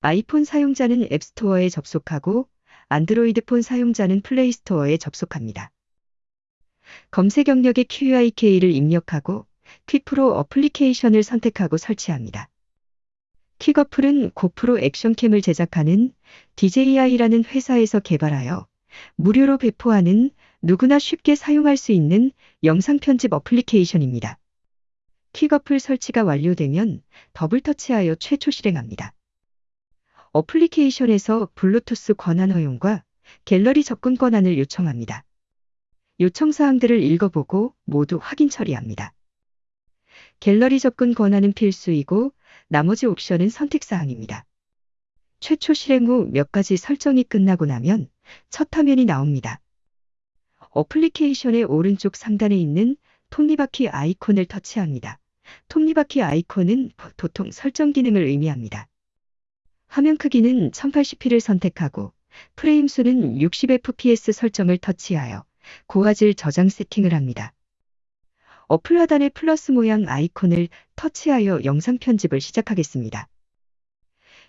아이폰 사용자는 앱스토어에 접속하고 안드로이드 폰 사용자는 플레이스토어에 접속합니다. 검색 영역에 Quik을 입력하고 퀵프로 어플리케이션을 선택하고 설치합니다. Quik 어플은 고프로 액션캠을 제작하는 DJI라는 회사에서 개발하여 무료로 배포하는 누구나 쉽게 사용할 수 있는 영상 편집 어플리케이션입니다. Quik 어플 설치가 완료되면 더블 터치하여 최초 실행합니다. 어플리케이션에서 블루투스 권한 허용과 갤러리 접근 권한을 요청합니다. 요청 사항들을 읽어보고 모두 확인 처리합니다. 갤러리 접근 권한은 필수이고 나머지 옵션은 선택 사항입니다. 최초 실행 후 몇 가지 설정이 끝나고 나면 첫 화면이 나옵니다. 어플리케이션의 오른쪽 상단에 있는 톱니바퀴 아이콘을 터치합니다. 톱니바퀴 아이콘은 보통 설정 기능을 의미합니다. 화면 크기는 1080p를 선택하고 프레임 수는 60fps 설정을 터치하여 고화질 저장 세팅을 합니다. 어플 하단의 플러스 모양 아이콘을 터치하여 영상 편집을 시작하겠습니다.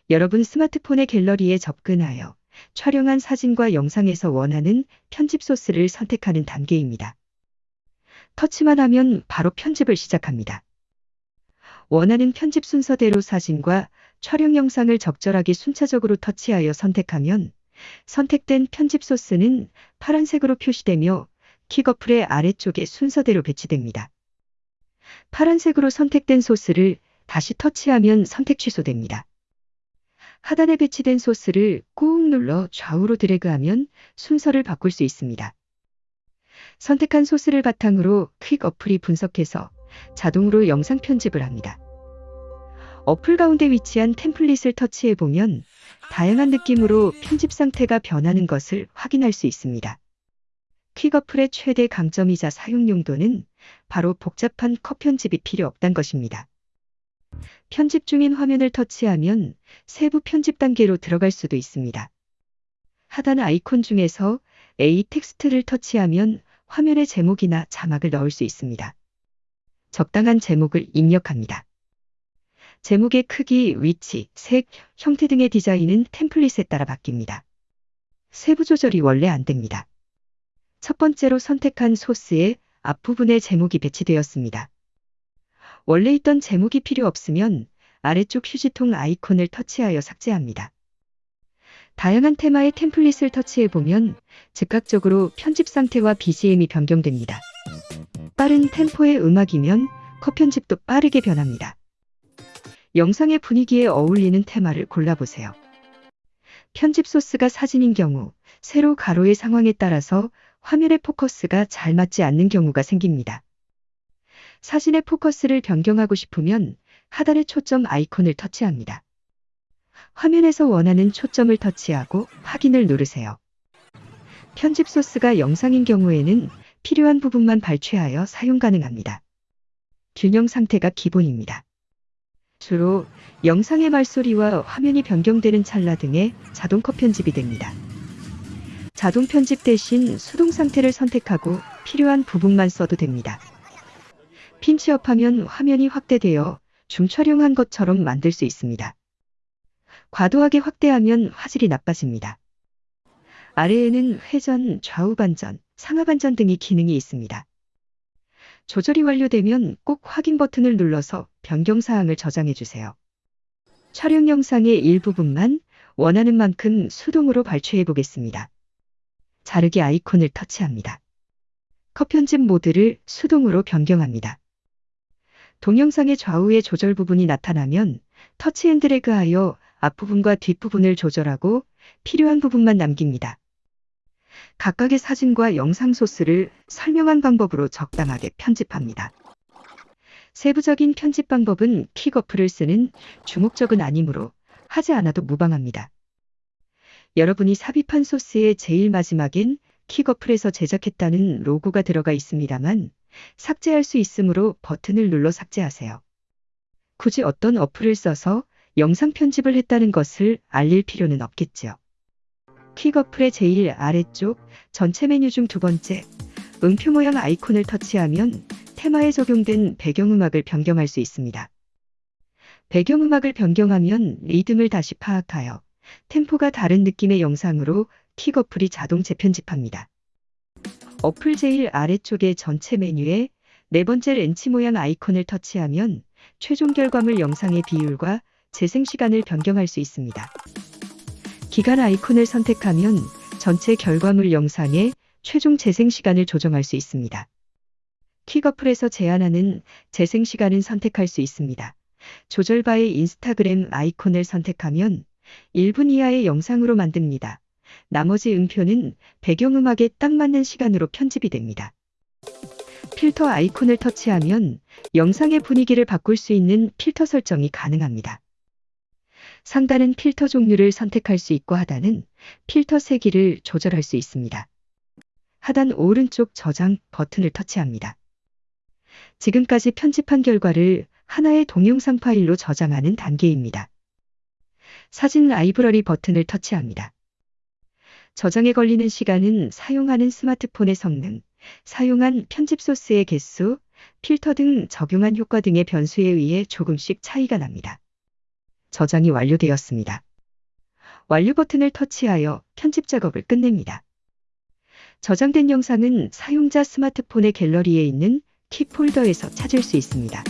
여러분 스마트폰의 갤러리에 접근하여 촬영한 사진과 영상에서 원하는 편집 소스를 선택하는 단계입니다. 터치만 하면 바로 편집을 시작합니다. 원하는 편집 순서대로 사진과 촬영 영상을 적절하게 순차적으로 터치하여 선택하면 선택된 편집 소스는 파란색으로 표시되며 킥어플의 아래쪽에 순서대로 배치됩니다. 파란색으로 선택된 소스를 다시 터치하면 선택 취소됩니다. 하단에 배치된 소스를 꾹 눌러 좌우로 드래그하면 순서를 바꿀 수 있습니다. 선택한 소스를 바탕으로 퀵 어플이 분석해서 자동으로 영상 편집을 합니다. 어플 가운데 위치한 템플릿을 터치해 보면 다양한 느낌으로 편집 상태가 변하는 것을 확인할 수 있습니다. 퀵어플의 최대 강점이자 사용 용도는 바로 복잡한 컷 편집이 필요 없단 것입니다. 편집 중인 화면을 터치하면 세부 편집 단계로 들어갈 수도 있습니다. 하단 아이콘 중에서 A 텍스트를 터치하면 화면에 제목이나 자막을 넣을 수 있습니다. 적당한 제목을 입력합니다. 제목의 크기, 위치, 색, 형태 등의 디자인은 템플릿에 따라 바뀝니다. 세부 조절이 원래 안 됩니다. 첫 번째로 선택한 소스의 앞부분에 제목이 배치되었습니다. 원래 있던 제목이 필요 없으면 아래쪽 휴지통 아이콘을 터치하여 삭제합니다. 다양한 테마의 템플릿을 터치해보면 즉각적으로 편집 상태와 BGM이 변경됩니다. 빠른 템포의 음악이면 컷 편집도 빠르게 변합니다. 영상의 분위기에 어울리는 테마를 골라보세요. 편집 소스가 사진인 경우 세로 가로의 상황에 따라서 화면의 포커스가 잘 맞지 않는 경우가 생깁니다. 사진의 포커스를 변경하고 싶으면 하단의 초점 아이콘을 터치합니다. 화면에서 원하는 초점을 터치하고 확인을 누르세요. 편집 소스가 영상인 경우에는 필요한 부분만 발췌하여 사용 가능합니다. 균형 상태가 기본입니다. 주로 영상의 말소리와 화면이 변경되는 찰나 등의 자동 컷 편집이 됩니다. 자동 편집 대신 수동 상태를 선택하고 필요한 부분만 써도 됩니다. 핀치업하면 화면이 확대되어 줌 촬영한 것처럼 만들 수 있습니다. 과도하게 확대하면 화질이 나빠집니다. 아래에는 회전, 좌우 반전, 상하 반전 등의 기능이 있습니다. 조절이 완료되면 꼭 확인 버튼을 눌러서 변경 사항을 저장해 주세요. 촬영 영상의 일부분만 원하는 만큼 수동으로 발췌해 보겠습니다. 자르기 아이콘을 터치합니다. 컷 편집 모드를 수동으로 변경합니다. 동영상의 좌우의 조절 부분이 나타나면 touch and drag하여 앞부분과 뒷부분을 조절하고 필요한 부분만 남깁니다. 각각의 사진과 영상 소스를 설명한 방법으로 적당하게 편집합니다. 세부적인 편집 방법은 Quik 어플을 쓰는 주목적은 아니므로 하지 않아도 무방합니다. 여러분이 삽입한 소스의 제일 마지막엔 킥어플에서 제작했다는 로고가 들어가 있습니다만 삭제할 수 있으므로 버튼을 눌러 삭제하세요. 굳이 어떤 어플을 써서 영상 편집을 했다는 것을 알릴 필요는 없겠죠. 퀵어플의 제일 아래쪽 전체 메뉴 중 두 번째 음표 모양 아이콘을 터치하면 테마에 적용된 배경음악을 변경할 수 있습니다. 배경음악을 변경하면 리듬을 다시 파악하여 템포가 다른 느낌의 영상으로 킥 어플이 자동 재편집합니다. 어플 제일 아래쪽의 전체 메뉴에 네 번째 렌치 모양 아이콘을 터치하면 최종 결과물 영상의 비율과 재생 시간을 변경할 수 있습니다. 기간 아이콘을 선택하면 전체 결과물 영상의 최종 재생 시간을 조정할 수 있습니다. 킥어플에서 제한하는 재생 시간은 선택할 수 있습니다. 조절바의 인스타그램 아이콘을 선택하면 1분 이하의 영상으로 만듭니다. 나머지 음표는 배경음악에 딱 맞는 시간으로 편집이 됩니다. 필터 아이콘을 터치하면 영상의 분위기를 바꿀 수 있는 필터 설정이 가능합니다. 상단은 필터 종류를 선택할 수 있고 하단은 필터 세기를 조절할 수 있습니다. 하단 오른쪽 저장 버튼을 터치합니다. 지금까지 편집한 결과를 하나의 동영상 파일로 저장하는 단계입니다. 사진 라이브러리 버튼을 터치합니다. 저장에 걸리는 시간은 사용하는 스마트폰의 성능, 사용한 편집 소스의 개수, 필터 등 적용한 효과 등의 변수에 의해 조금씩 차이가 납니다. 저장이 완료되었습니다. 완료 버튼을 터치하여 편집 작업을 끝냅니다. 저장된 영상은 사용자 스마트폰의 갤러리에 있는 키 폴더에서 찾을 수 있습니다.